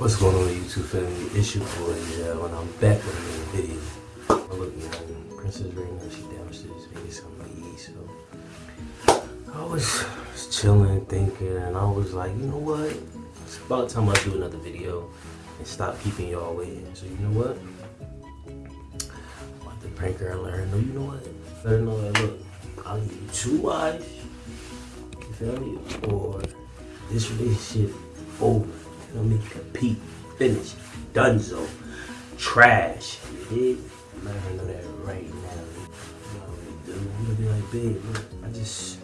What's going on YouTube family? It's your boy, yeah, and I'm back with another video. Oh, look, you know, Princess Raina, she downstairs getting something to eat, so I was chilling, thinking, and I was like, you know what? It's about time I do another video and stop keeping y'all waiting. So you know what? I'm about to prank her and let her know, you know what? Let her know that look, I'll give you two wives, you feel me? Or this relationship over. Make you compete, finish, donezo, trash. You dig? Let her know that right now. You know. I'm gonna be like, babe, look, I just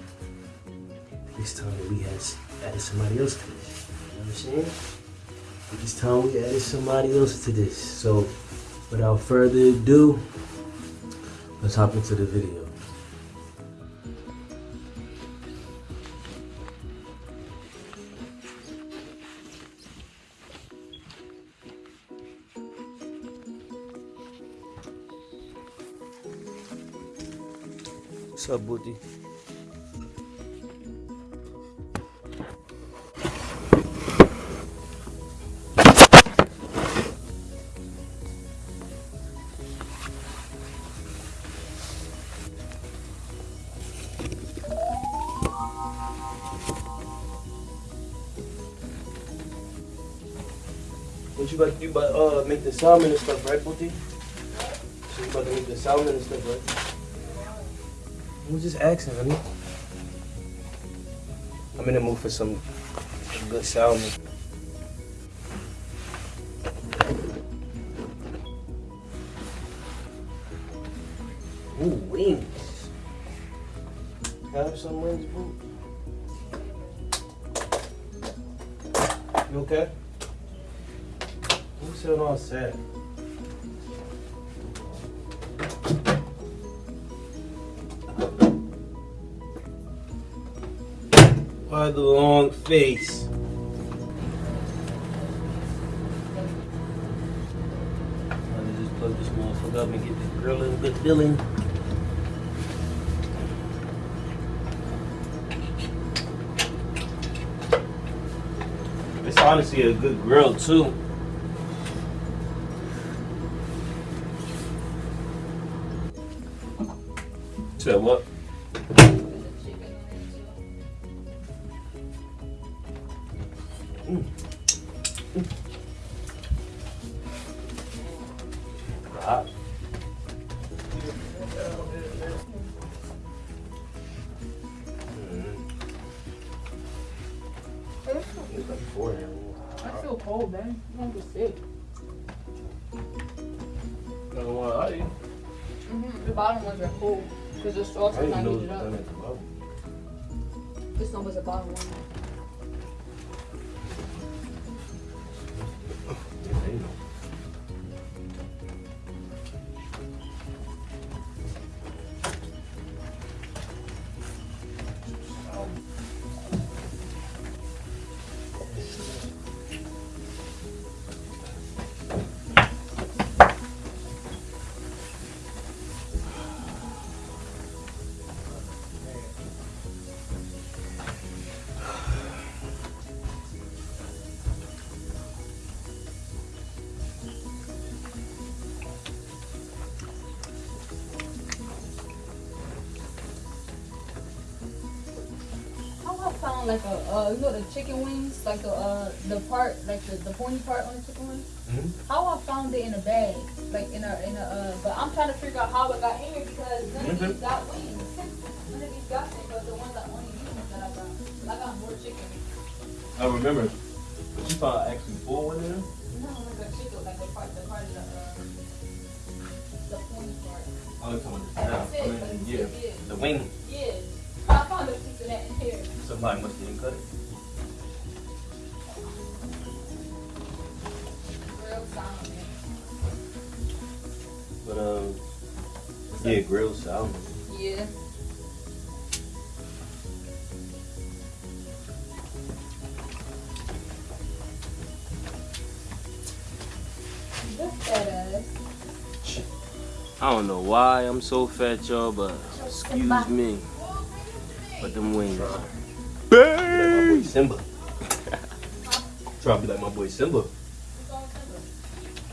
this time we had added somebody else to this. You know what I'm saying? This time we added somebody else to this. So without further ado, let's hop into the video. What's up? What you about to do? About uh make the salmon and stuff, right, Booty? So you about to make the salmon and stuff, right? I was just asking, honey. I'm in the mood for some good salmon. Ooh, wings. Have some wings, boo. You okay? Who's sitting all sad? Why the long face? Just plug this motherfucker up and get the grill in good feeling. It's honestly a good grill too. Said what? Mm. Mm. Hot. I feel cold, man. I'm gonna get sick. Want to lie. Mm-hmm. The bottom ones are cool because the sauce I is didn't heated up. the. This one was a bottom one. Like a uh, you know the chicken wings, like the uh the part, like the, the pointy part on the chicken wings. Mhm. How I found it in a bag, like in a in a. Uh, but I'm trying to figure out how it got in here because none of Mhm. these got wings. none of these got things, but the ones that only these ones that I got. I got more chicken. I remember. But you found actually full one in there? No, like a chicken, like the part, the part of the uh, the pointy part. Oh, you're talking about the. I it, mean, yeah. The wing. Here. Somebody must have cut it. But, um, What's yeah, up? grilled salmon. Yeah. Look at us. I don't know why I'm so fat, y'all, but excuse me. But them wings. Boy Simba. Try to be like my boy Simba.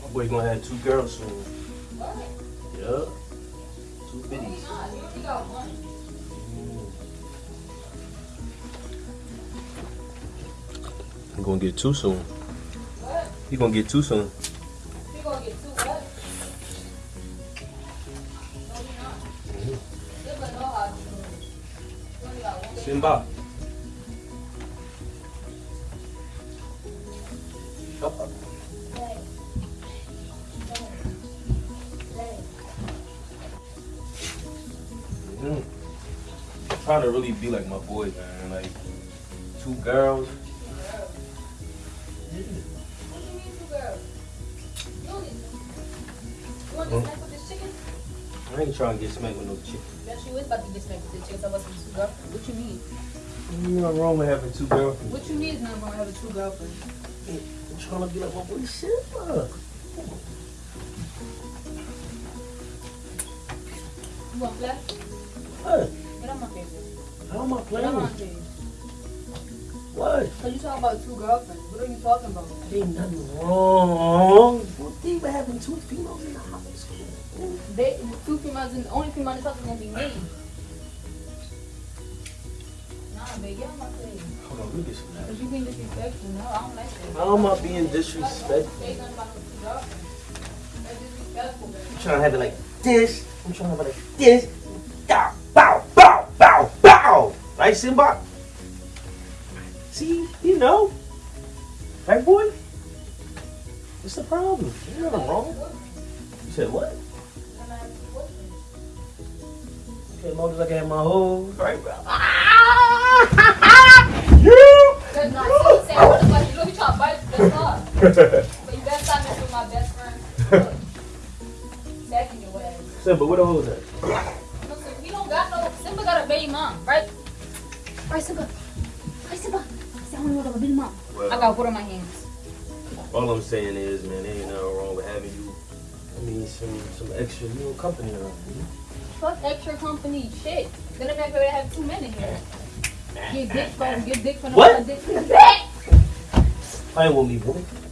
My boy gonna have two girls soon. What? Yup. Two biddies. he's not. You only got one. He gonna get two soon. What? He gonna get two soon. You gonna get two what? Mm-hmm. No, you're trying to really be like my boy, man. Like two girls. Girl. What do you mean two girls? You only. You want to Hmm? snack with this chicken? I ain't trying to get smacked with no chick. Bet you is about to get smacked with this chicken. So what's two girlfriend? What you mean? Ain't nothing wrong with having two girlfriends. What you mean is not gonna have a two girlfriend? I'm trying to be like my boy Simba. You want play? What? Get on my face. How am I Get on my playing? What? So you talking about two girlfriends? What are you talking about? Ain't nothing wrong. What they were having two females in the house. They two females and the only female in the house is gonna be me. Nah, babe, get on my face. Hold on, let me get some Cause you being disrespectful. No, I don't like that. How am I being disrespectful? Say nothing about no two girlfriends. That's disrespectful, babe. I'm trying to have it like this. I'm trying to have it like this. Right, Simba? See, you know. Right, boy? What's the problem? Ain't nothing wrong. You said what? And I have two boyfriends. Okay, as I can my whole. Right, bro. Ah! That's not so saying what the fuck you look you trying to bite not. But you better stop messing with my best friend. Second your ass. Simba, where the hoes at? Right, Simba. Right, Simba. Say I want to go to a baby mom. I got water in my hands. All I'm saying is, man, there ain't nothing wrong with having you. I mean, some some extra little company around. You Fuck extra company shit. Then I'm not gonna have two men in here. Get dick from, get dick from the What? dick. I ain't want me, boy. Fucking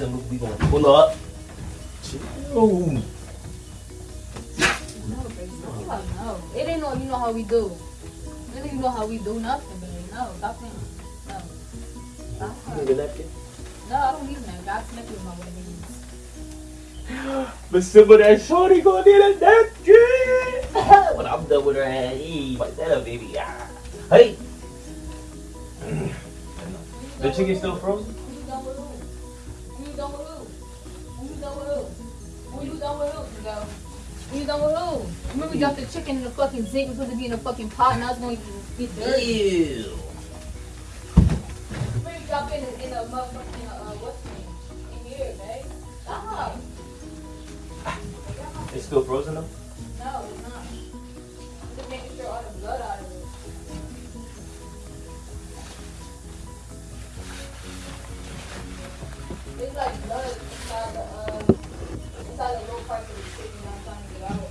me and my boy Simba, we gonna pull up. Chill. No, baby. No, no. It ain't no, you know how we do. It ain't you know how we do nothing, baby. No, stop playing. No. Stop You need a napkin? No, I don't need that. God connect with my wedding rings. But Simba, that shorty gonna need a napkin. when I'm done with her ass, hey, wipe that up, baby. Ah. Hey. The chicken still frozen? Who? Who you done with who? Go. Who you done with who? Remember we dropped the chicken in the fucking zinc. It was supposed to be in a fucking pot. Now it's going to get dirty. Ew. Remember you dropped it in, in a motherfucking, uh, what's the name? In here, babe. Stop. It's still frozen though? No, it's not. I'm just making sure all the blood out of it. It's like blood inside the inside the lower part of the chicken. I'm trying to get out.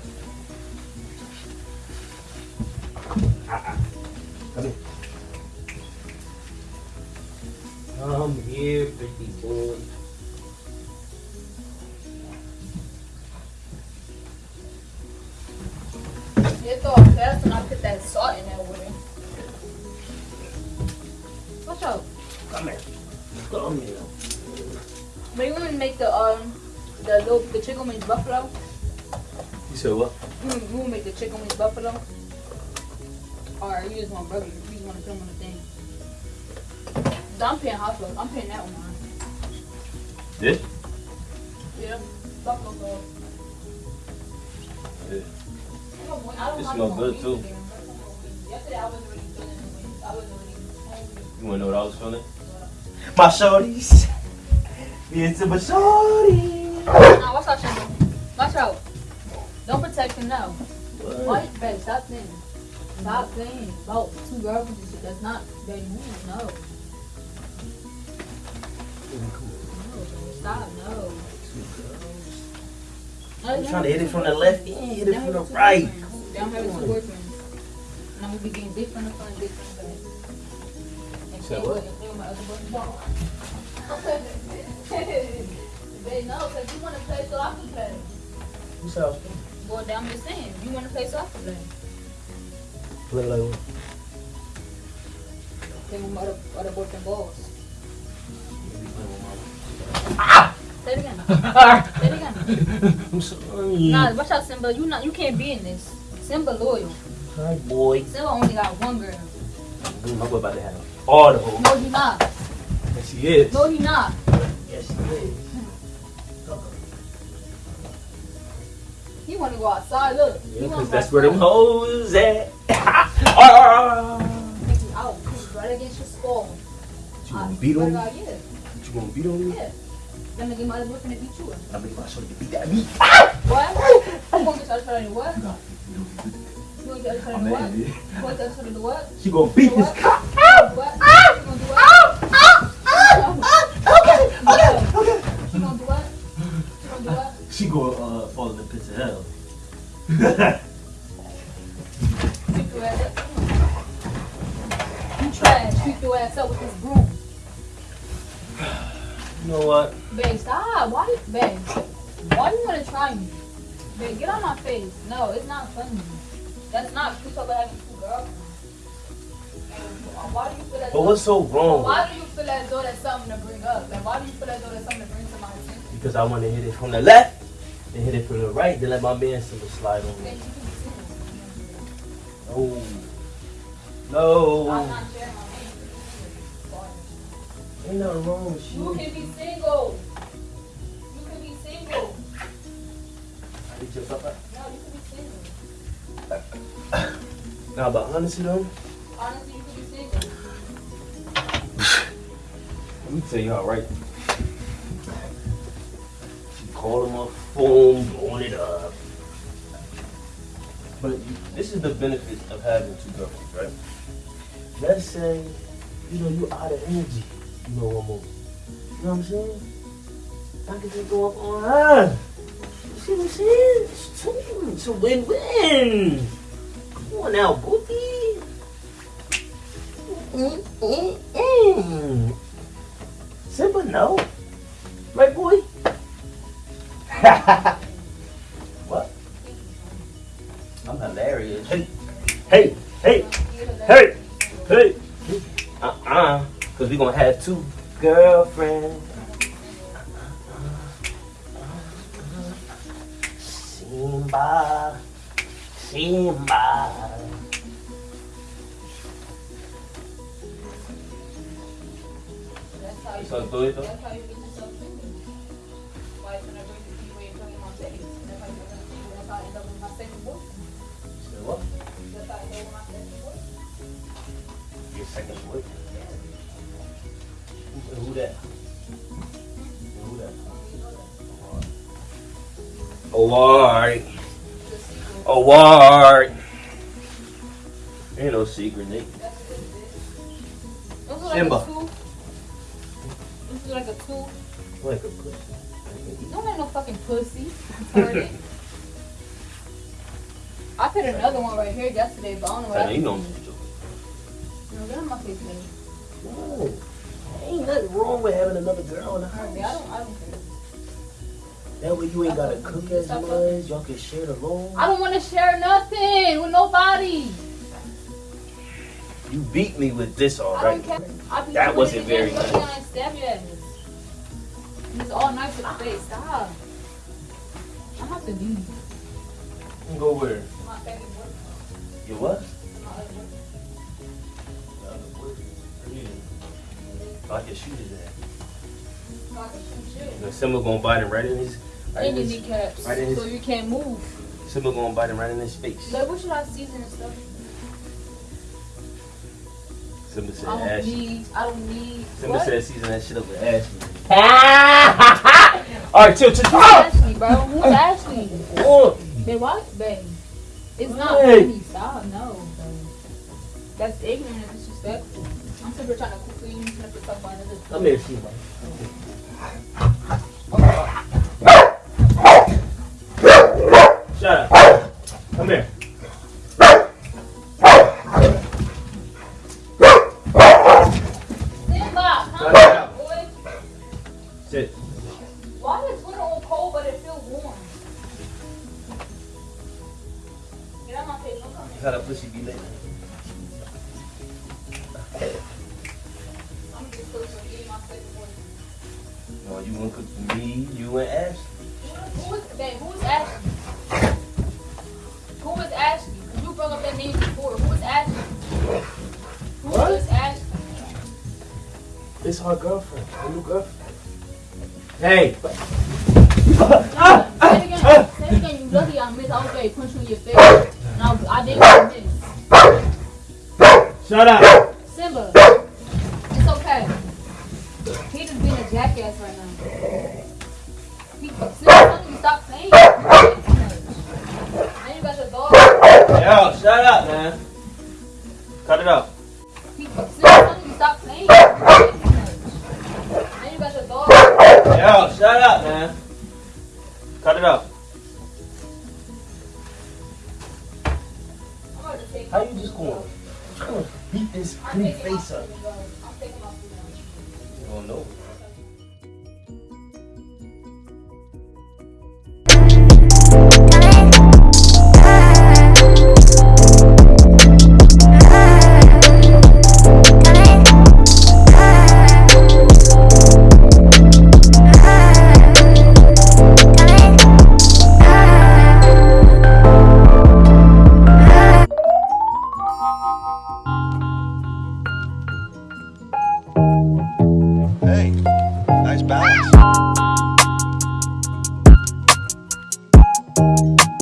Come here. Come here, pretty boy. Fast when I put that salt in with it. Watch out. Come here. Come here. But you want to make the um the little the chicken wings buffalo? You said what? Mm, you want to make the chicken wings buffalo? Or you just want burger? You just want to them on the thing? I'm paying hot sauce. I'm paying that one. This? Yeah, buffalo sauce. Yeah. I don't want- I don't It have smell no good, too. Yesterday I wasn't really feeling the wings. I wasn't really hungry. You wanna know what I was feeling? My shorties. Me and Simba shorty. Nah, watch out, Shingo. Watch out. Don't protect him no. What? What? Babe, stop saying. Stop saying about two girls and shit. That's not baby moves. No. No, Stop. No. I'm trying to hit it from the left end, hit it from the right. Then I'm having two boyfriends. And I'm gonna be getting dick from the front, dick from the back. And Say same what? with- same my other boyfriend. Babe, know, because you want to play so I can play. Who said I was playing? Well, I'm just saying, you want to play so I can play. Play like what? Then with my other, other boyfriend balls. You be Say it again. Say it again. I'm sorry. Nah, watch out, Simba. You not, you can't be in this. Simba loyal. Hi, boy. Simba only got one girl. My boy about to have all the hoes. No, he not. Yes, he is. No, he not. Yes, he is. He want to go outside. Look. Yeah, cause that's where them hoes at. Ah! Out. Push right against your skull. You gonna beat on me? Yeah. You gonna beat on me? Yeah. Then again, my other boyfriend to beat you. up. I mean, I show you beat that meat. What? You want to get started on your what? You want to get started on I'm what? You to get started on what? She gonna beat this What? cock. What? You gonna do what? Sweep your ass up. You trash. Sweep your ass up with this broom. you know what? Babe, stop. Why you, babe? Why you wanna try me? Babe, get on my face. No, it's not funny. That's not cute about having two girls. Why do you feel that? But what's so wrong? Why do you feel as though that's something to bring up? Like, why do you feel as though that's something to bring to my attention? Because I want to hit it from the left, then hit it from the right, then let my man Simba slide on Then me. you can be single. No. No. I'm not sharing my. Ain't nothing wrong with You you. can be single. You can be single. Hit your papa. No, you can be single. Nah, but honestly though, Honestly, you can be single. let me tell you how right. Called him on phone, blowing it up. But you, this is the benefit of having two girlfriends, right? Let's say, you know, you out of energy, you know, one more. You know what I'm saying? I can just go up on her. You see what I'm saying? It's, two, it's a win-win. Come on now, Booty. Simple no. Right, boy? what? I'm hilarious. Hey, hey, hey, hey, hey. Uh-uh. Because we're going to have two girlfriends. Simba. Simba. That's how you, do it, that's how you get yourself single. Why it's gonna bring Your second. Oh, alright. Ain't no secret, Nick. Simba. This is like a two. Like a pussy. You don't make no fucking pussy. I put another one right here yesterday, but I don't know what I know I you know I'm did. just joking. No, get on my face, man. No. Ain't nothing wrong with having another girl in the house. I don't, I don't care. That way you ain't gotta cook as Stop much. Y'all can share the load. I don't want to share nothing with nobody. You beat me with this I already. don't care. I That wasn't very again, nice. So I stab your ass. It's all nice to the face. Stop. I have to leave. Go where? My favorite boyfriend. You what? My. I can shoot his ass. So I can shoot you. And Simba gonna bite him right in his. Right in And your his kneecaps. right in his- So you can't move. Simba gonna bite him right in his face. Like, what should I season and stuff? Simba said I don't Ashley. need. I don't need. Simba what? said season that shit up with Ashley. Ah! Alright, chill, chill, chill. Ashley, bro. Who's Ashley? Oh, what? Babe. It's not Hey. funny. Stop. No. That's ignorant and disrespectful. I'm trying to cook for you. You have to talk about another Come here, Simba. Come No, you want to cook for me, you and Ash. Who is, babe, who is Ashley? Who is Ashley? You brought up that name before. Who is Ashley? Who What? is Ashley? It's our girlfriend, our new girlfriend. Hey! Nah, Say it again. Say it again. You lucky I missed. I was ready to punch you in your face. And I, I didn't miss. Shut up! Simba, it's okay. He just being a jackass right now.